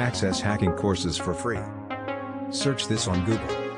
Access hacking courses for free. Search this on Google.